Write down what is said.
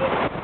you.